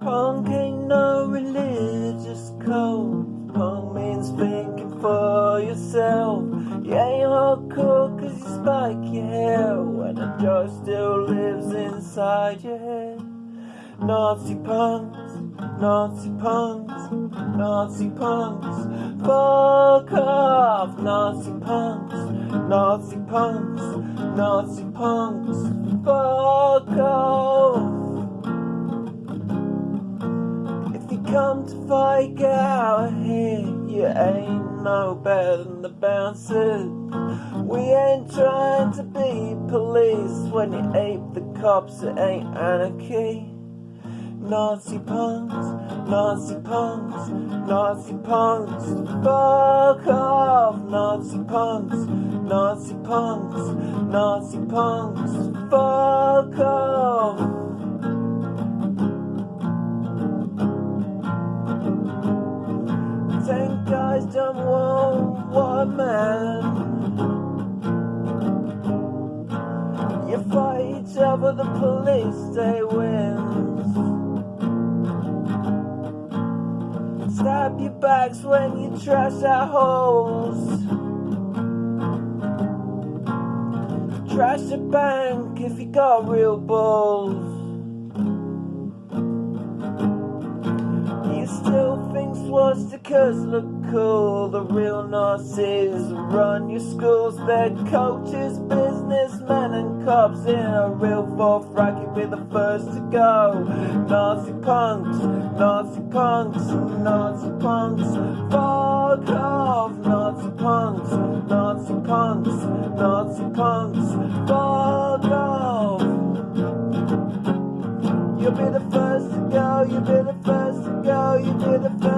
Punk ain't no religious code. Punk means thinking for yourself. Yeah, you ain't hardcore cause you spike your hair when the joy still lives inside your head. Nazi punks, Nazi punks, Nazi punks, fuck off, Nazi punks, Nazi punks, Nazi punks, fuck off. Come to fight, out here. You ain't no better than the bouncers. We ain't trying to be police. When you ape the cops, it ain't anarchy. Nazi punks, Nazi punks, Nazi punks, fuck off, Nazi punks, Nazi punks, Nazi punks, fuck off. Guys done one, one man. You fight other, the police they wins. Stab your backs when you trash our holes. Trash the bank if you got real balls. Think swastikas look cool. The real Nazis run your schools. They're coaches, businessmen, and cops in a real fourth rank. You'll be the first to go. Nazi punks, Nazi punks, Nazi punks. Fuck off, Nazi punks, Nazi punks, Nazi punks. Fuck off. You'll be the first to go, you'll be the first to go, you'll be the first